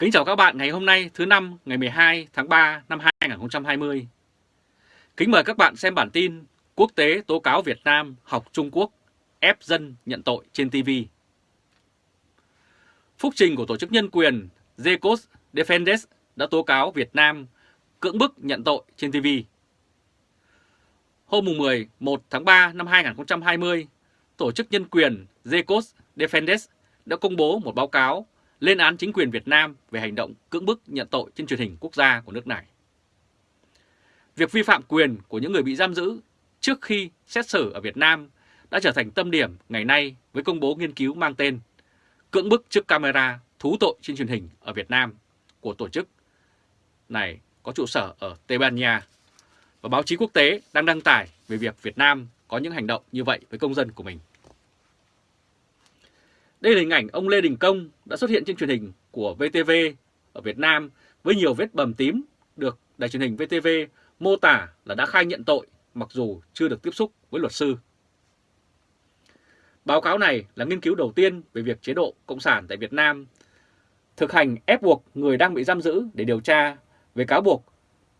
Kính chào các bạn ngày hôm nay thứ năm ngày 12 tháng 3 năm 2020. Kính mời các bạn xem bản tin Quốc tế tố cáo Việt Nam học Trung Quốc ép dân nhận tội trên TV. Phúc trình của Tổ chức Nhân quyền Zecos Defenders đã tố cáo Việt Nam cưỡng bức nhận tội trên TV. Hôm 11 tháng 3 năm 2020, Tổ chức Nhân quyền Zecos Defenders đã công bố một báo cáo lên án chính quyền Việt Nam về hành động cưỡng bức nhận tội trên truyền hình quốc gia của nước này. Việc vi phạm quyền của những người bị giam giữ trước khi xét xử ở Việt Nam đã trở thành tâm điểm ngày nay với công bố nghiên cứu mang tên Cưỡng bức trước camera thú tội trên truyền hình ở Việt Nam của tổ chức này có trụ sở ở Tây Ban Nha và báo chí quốc tế đang đăng tải về việc Việt Nam có những hành động như vậy với công dân của mình. Đây là hình ảnh ông Lê Đình Công đã xuất hiện trên truyền hình của VTV ở Việt Nam với nhiều vết bầm tím được đài truyền hình VTV mô tả là đã khai nhận tội mặc dù chưa được tiếp xúc với luật sư. Báo cáo này là nghiên cứu đầu tiên về việc chế độ Cộng sản tại Việt Nam thực hành ép buộc người đang bị giam giữ để điều tra về cáo buộc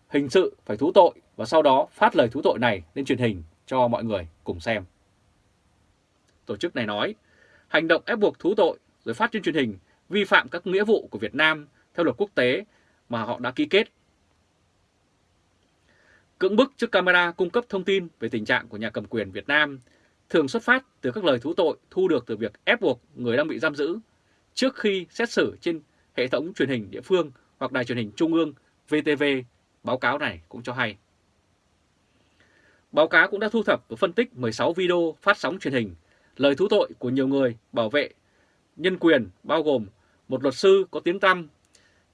hình sự phải thú tội và sau đó phát lời thú tội này lên truyền hình cho mọi người cùng xem. Tổ chức này nói hành động ép buộc thú tội rồi phát trên truyền hình vi phạm các nghĩa vụ của Việt Nam theo luật quốc tế mà họ đã ký kết. Cưỡng bức trước camera cung cấp thông tin về tình trạng của nhà cầm quyền Việt Nam thường xuất phát từ các lời thú tội thu được từ việc ép buộc người đang bị giam giữ trước khi xét xử trên hệ thống truyền hình địa phương hoặc đài truyền hình trung ương VTV, báo cáo này cũng cho hay. Báo cáo cũng đã thu thập và phân tích 16 video phát sóng truyền hình lời thú tội của nhiều người bảo vệ nhân quyền bao gồm một luật sư có tiếng tăm,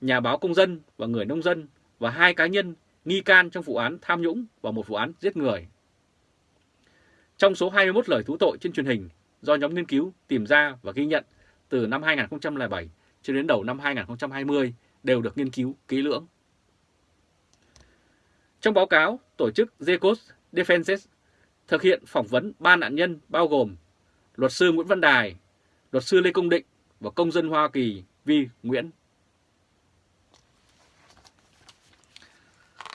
nhà báo công dân và người nông dân và hai cá nhân nghi can trong vụ án tham nhũng và một vụ án giết người. Trong số 21 lời thú tội trên truyền hình do nhóm nghiên cứu tìm ra và ghi nhận từ năm 2007 cho đến đầu năm 2020 đều được nghiên cứu kỹ lưỡng. Trong báo cáo, tổ chức Zecos Defenses thực hiện phỏng vấn ba nạn nhân bao gồm luật sư Nguyễn Văn Đài, luật sư Lê Công Định và công dân Hoa Kỳ Vi Nguyễn.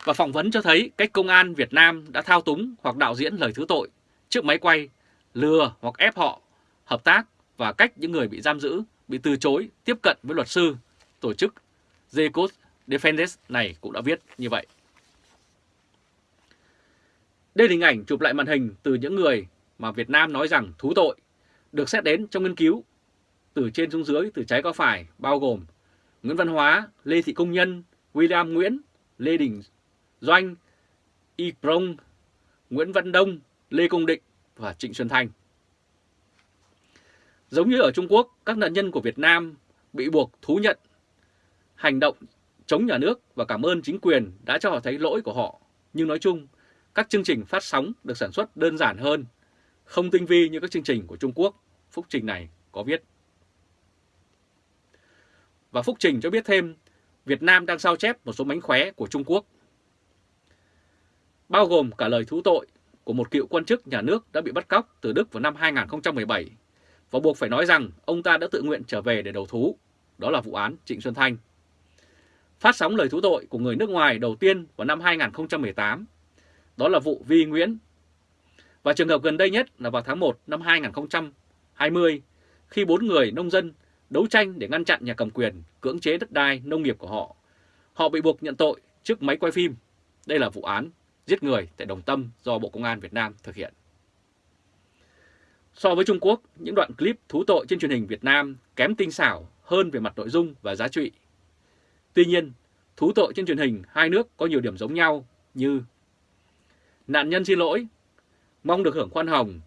Và phỏng vấn cho thấy cách công an Việt Nam đã thao túng hoặc đạo diễn lời thứ tội trước máy quay, lừa hoặc ép họ hợp tác và cách những người bị giam giữ bị từ chối tiếp cận với luật sư, tổ chức Zecos Defenders này cũng đã viết như vậy. Đây là hình ảnh chụp lại màn hình từ những người mà Việt Nam nói rằng thú tội được xét đến trong nghiên cứu từ trên xuống dưới, từ trái qua phải, bao gồm Nguyễn Văn Hóa, Lê Thị Công Nhân, William Nguyễn, Lê Đình Doanh, Y Prong, Nguyễn Văn Đông, Lê Công Định và Trịnh Xuân Thanh. Giống như ở Trung Quốc, các nạn nhân của Việt Nam bị buộc thú nhận hành động chống nhà nước và cảm ơn chính quyền đã cho họ thấy lỗi của họ. Nhưng nói chung, các chương trình phát sóng được sản xuất đơn giản hơn không tinh vi như các chương trình của Trung Quốc, Phúc Trình này có viết. Và Phúc Trình cho biết thêm, Việt Nam đang sao chép một số mánh khóe của Trung Quốc, bao gồm cả lời thú tội của một cựu quan chức nhà nước đã bị bắt cóc từ Đức vào năm 2017 và buộc phải nói rằng ông ta đã tự nguyện trở về để đầu thú, đó là vụ án Trịnh Xuân Thanh. Phát sóng lời thú tội của người nước ngoài đầu tiên vào năm 2018, đó là vụ Vi Nguyễn và trường hợp gần đây nhất là vào tháng 1 năm 2020, khi bốn người nông dân đấu tranh để ngăn chặn nhà cầm quyền cưỡng chế đất đai nông nghiệp của họ. Họ bị buộc nhận tội trước máy quay phim. Đây là vụ án giết người tại Đồng Tâm do Bộ Công an Việt Nam thực hiện. So với Trung Quốc, những đoạn clip thú tội trên truyền hình Việt Nam kém tinh xảo hơn về mặt nội dung và giá trị. Tuy nhiên, thú tội trên truyền hình hai nước có nhiều điểm giống nhau như Nạn nhân xin lỗi mong được hưởng khoan hồng,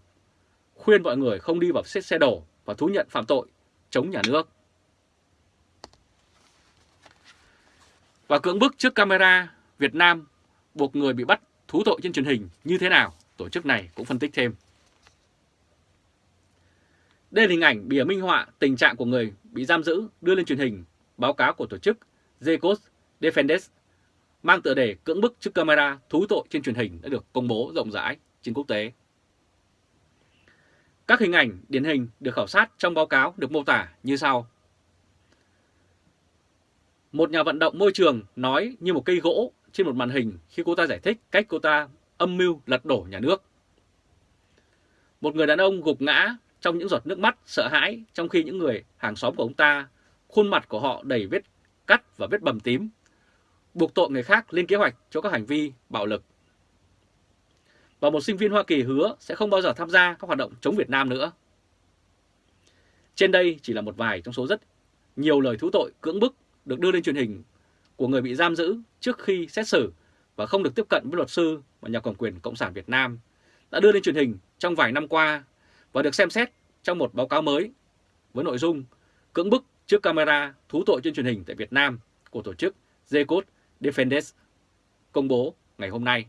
khuyên mọi người không đi vào xét xe đổ và thú nhận phạm tội chống nhà nước. Và cưỡng bức trước camera Việt Nam buộc người bị bắt thú tội trên truyền hình như thế nào, tổ chức này cũng phân tích thêm. Đây là hình ảnh bìa minh họa tình trạng của người bị giam giữ đưa lên truyền hình, báo cáo của tổ chức Zecos Defendes mang tựa đề cưỡng bức trước camera thú tội trên truyền hình đã được công bố rộng rãi trên quốc tế. Các hình ảnh điển hình được khảo sát trong báo cáo được mô tả như sau. Một nhà vận động môi trường nói như một cây gỗ trên một màn hình khi cô ta giải thích cách cô ta âm mưu lật đổ nhà nước. Một người đàn ông gục ngã trong những giọt nước mắt sợ hãi trong khi những người hàng xóm của ông ta, khuôn mặt của họ đầy vết cắt và vết bầm tím, buộc tội người khác lên kế hoạch cho các hành vi bạo lực. Và một sinh viên Hoa Kỳ hứa sẽ không bao giờ tham gia các hoạt động chống Việt Nam nữa. Trên đây chỉ là một vài trong số rất nhiều lời thú tội cưỡng bức được đưa lên truyền hình của người bị giam giữ trước khi xét xử và không được tiếp cận với luật sư và nhà cầm quyền Cộng sản Việt Nam đã đưa lên truyền hình trong vài năm qua và được xem xét trong một báo cáo mới với nội dung cưỡng bức trước camera thú tội trên truyền hình tại Việt Nam của tổ chức Zecode Defenders công bố ngày hôm nay.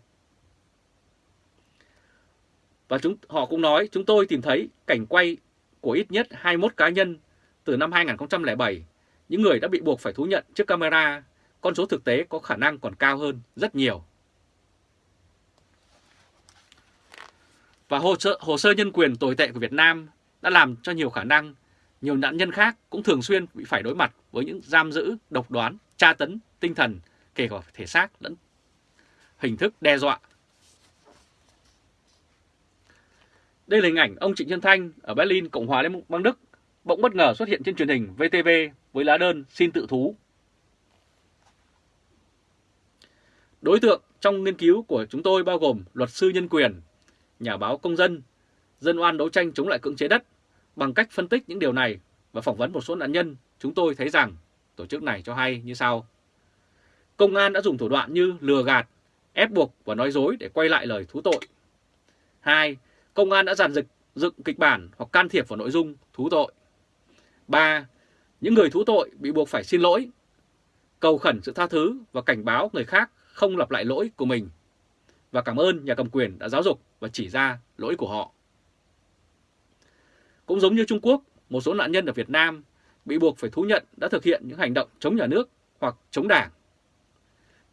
Và chúng họ cũng nói chúng tôi tìm thấy cảnh quay của ít nhất 21 cá nhân từ năm 2007, những người đã bị buộc phải thú nhận trước camera, con số thực tế có khả năng còn cao hơn rất nhiều. Và hồ sơ, hồ sơ nhân quyền tồi tệ của Việt Nam đã làm cho nhiều khả năng nhiều nạn nhân khác cũng thường xuyên bị phải đối mặt với những giam giữ, độc đoán, tra tấn, tinh thần, kể cả thể xác lẫn hình thức đe dọa. Đây là hình ảnh ông Trịnh Xuân Thanh ở Berlin, Cộng hòa Liên bang Đức bỗng bất ngờ xuất hiện trên truyền hình VTV với lá đơn xin tự thú. Đối tượng trong nghiên cứu của chúng tôi bao gồm luật sư nhân quyền, nhà báo công dân, dân oan đấu tranh chống lại cưỡng chế đất. Bằng cách phân tích những điều này và phỏng vấn một số nạn nhân, chúng tôi thấy rằng tổ chức này cho hay như sau. Công an đã dùng thủ đoạn như lừa gạt, ép buộc và nói dối để quay lại lời thú tội. 2. Công an đã giàn dựng dựng kịch bản hoặc can thiệp vào nội dung thú tội. 3. Những người thú tội bị buộc phải xin lỗi, cầu khẩn sự tha thứ và cảnh báo người khác không lặp lại lỗi của mình. Và cảm ơn nhà cầm quyền đã giáo dục và chỉ ra lỗi của họ. Cũng giống như Trung Quốc, một số nạn nhân ở Việt Nam bị buộc phải thú nhận đã thực hiện những hành động chống nhà nước hoặc chống đảng.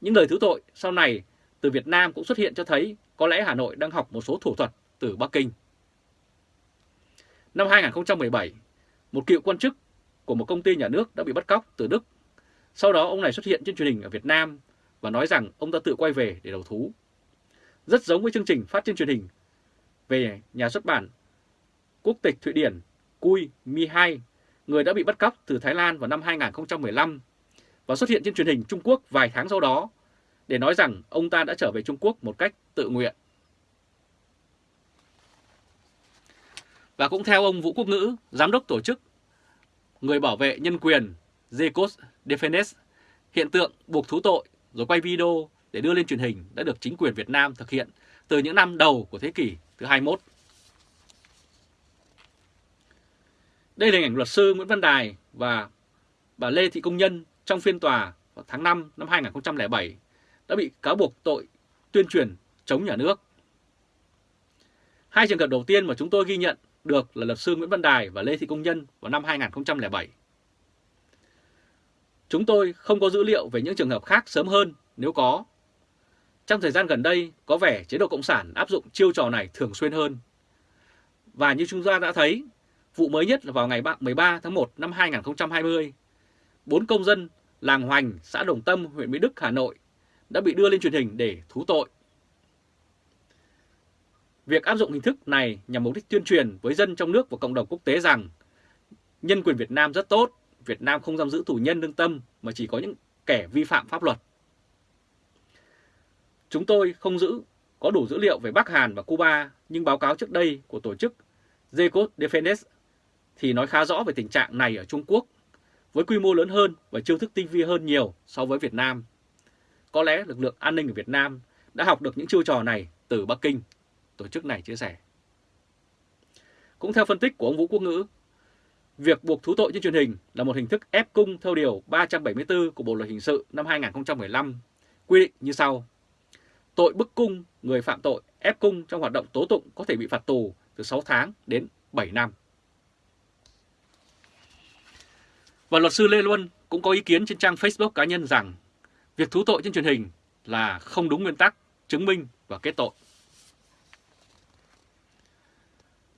Những lời thứ tội sau này từ Việt Nam cũng xuất hiện cho thấy có lẽ Hà Nội đang học một số thủ thuật từ Bắc Kinh. Năm 2017, một cựu quan chức của một công ty nhà nước đã bị bắt cóc từ Đức. Sau đó ông này xuất hiện trên truyền hình ở Việt Nam và nói rằng ông đã tự quay về để đầu thú. Rất giống với chương trình phát trên truyền hình về nhà xuất bản quốc tịch Thụy Điển Cui Mi Hai, người đã bị bắt cóc từ Thái Lan vào năm 2015 và xuất hiện trên truyền hình Trung Quốc vài tháng sau đó để nói rằng ông ta đã trở về Trung Quốc một cách tự nguyện. Và cũng theo ông Vũ Quốc Ngữ, giám đốc tổ chức người bảo vệ nhân quyền Zecos Defense, hiện tượng buộc thú tội rồi quay video để đưa lên truyền hình đã được chính quyền Việt Nam thực hiện từ những năm đầu của thế kỷ thứ 21. Đây là hình ảnh luật sư Nguyễn Văn Đài và bà Lê Thị Công Nhân trong phiên tòa vào tháng 5 năm 2007 đã bị cáo buộc tội tuyên truyền chống nhà nước. Hai trường hợp đầu tiên mà chúng tôi ghi nhận được là luật sư Nguyễn Văn Đài và Lê Thị Công Nhân vào năm 2007. Chúng tôi không có dữ liệu về những trường hợp khác sớm hơn nếu có. Trong thời gian gần đây, có vẻ chế độ Cộng sản áp dụng chiêu trò này thường xuyên hơn. Và như chúng ta đã thấy, vụ mới nhất là vào ngày 13 tháng 1 năm 2020, bốn công dân làng Hoành, xã Đồng Tâm, huyện Mỹ Đức, Hà Nội đã bị đưa lên truyền hình để thú tội. Việc áp dụng hình thức này nhằm mục đích tuyên truyền với dân trong nước và cộng đồng quốc tế rằng nhân quyền Việt Nam rất tốt, Việt Nam không giam giữ tù nhân lương tâm mà chỉ có những kẻ vi phạm pháp luật. Chúng tôi không giữ có đủ dữ liệu về Bắc Hàn và Cuba, nhưng báo cáo trước đây của tổ chức Zecode Defense thì nói khá rõ về tình trạng này ở Trung Quốc, với quy mô lớn hơn và chiêu thức tinh vi hơn nhiều so với Việt Nam. Có lẽ lực lượng an ninh ở Việt Nam đã học được những chiêu trò này từ Bắc Kinh, tổ chức này chia sẻ. Cũng theo phân tích của ông Vũ Quốc Ngữ, việc buộc thú tội trên truyền hình là một hình thức ép cung theo Điều 374 của Bộ Luật Hình sự năm 2015, quy định như sau. Tội bức cung người phạm tội ép cung trong hoạt động tố tụng có thể bị phạt tù từ 6 tháng đến 7 năm. Và luật sư Lê Luân cũng có ý kiến trên trang Facebook cá nhân rằng việc thú tội trên truyền hình là không đúng nguyên tắc, chứng minh và kết tội.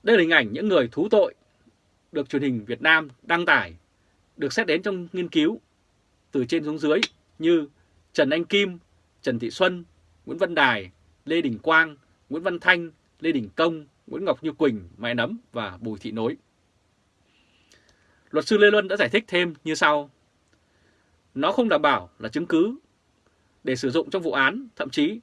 Đây là hình ảnh những người thú tội được truyền hình Việt Nam đăng tải, được xét đến trong nghiên cứu từ trên xuống dưới như Trần Anh Kim, Trần Thị Xuân, Nguyễn Văn Đài, Lê Đình Quang, Nguyễn Văn Thanh, Lê Đình Công, Nguyễn Ngọc Như Quỳnh, Mai Nấm và Bùi Thị Nối. Luật sư Lê Luân đã giải thích thêm như sau. Nó không đảm bảo là chứng cứ để sử dụng trong vụ án, thậm chí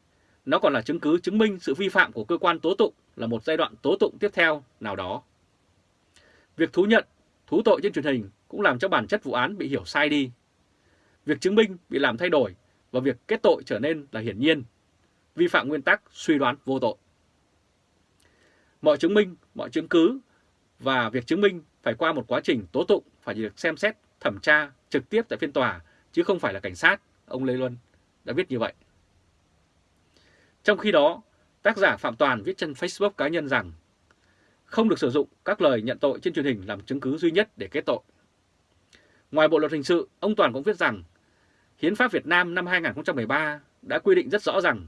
nó còn là chứng cứ chứng minh sự vi phạm của cơ quan tố tụng là một giai đoạn tố tụng tiếp theo nào đó. Việc thú nhận, thú tội trên truyền hình cũng làm cho bản chất vụ án bị hiểu sai đi. Việc chứng minh bị làm thay đổi và việc kết tội trở nên là hiển nhiên, vi phạm nguyên tắc suy đoán vô tội. Mọi chứng minh, mọi chứng cứ và việc chứng minh phải qua một quá trình tố tụng phải được xem xét, thẩm tra trực tiếp tại phiên tòa chứ không phải là cảnh sát, ông Lê Luân đã viết như vậy. Trong khi đó, tác giả Phạm Toàn viết trên Facebook cá nhân rằng không được sử dụng các lời nhận tội trên truyền hình làm chứng cứ duy nhất để kết tội. Ngoài Bộ Luật Hình sự, ông Toàn cũng viết rằng Hiến pháp Việt Nam năm 2013 đã quy định rất rõ rằng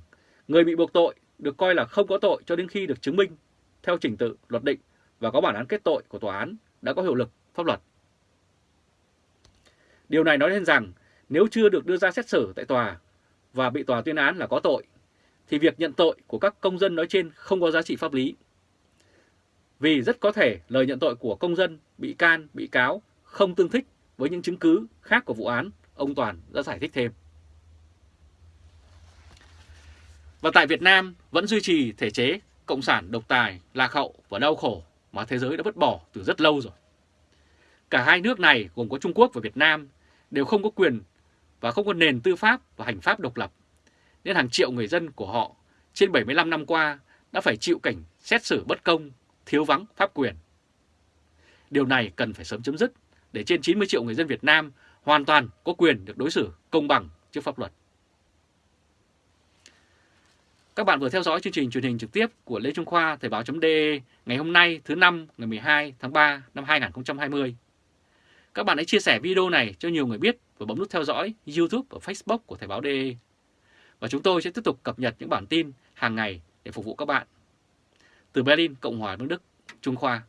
người bị buộc tội được coi là không có tội cho đến khi được chứng minh theo trình tự luật định và có bản án kết tội của tòa án đã có hiệu lực pháp luật. Điều này nói lên rằng nếu chưa được đưa ra xét xử tại tòa và bị tòa tuyên án là có tội, thì việc nhận tội của các công dân nói trên không có giá trị pháp lý. Vì rất có thể lời nhận tội của công dân, bị can, bị cáo không tương thích với những chứng cứ khác của vụ án, ông Toàn đã giải thích thêm. Và tại Việt Nam vẫn duy trì thể chế cộng sản độc tài, lạc hậu và đau khổ mà thế giới đã vứt bỏ từ rất lâu rồi. Cả hai nước này gồm có Trung Quốc và Việt Nam đều không có quyền và không có nền tư pháp và hành pháp độc lập, nên hàng triệu người dân của họ trên 75 năm qua đã phải chịu cảnh xét xử bất công, thiếu vắng pháp quyền. Điều này cần phải sớm chấm dứt để trên 90 triệu người dân Việt Nam hoàn toàn có quyền được đối xử công bằng trước pháp luật. Các bạn vừa theo dõi chương trình truyền hình trực tiếp của Lê Trung Khoa Thời báo.de ngày hôm nay thứ năm ngày 12 tháng 3 năm 2020. Các bạn hãy chia sẻ video này cho nhiều người biết và bấm nút theo dõi YouTube và Facebook của Thời báo.de. Và chúng tôi sẽ tiếp tục cập nhật những bản tin hàng ngày để phục vụ các bạn. Từ Berlin, Cộng hòa Nước Đức, Trung Khoa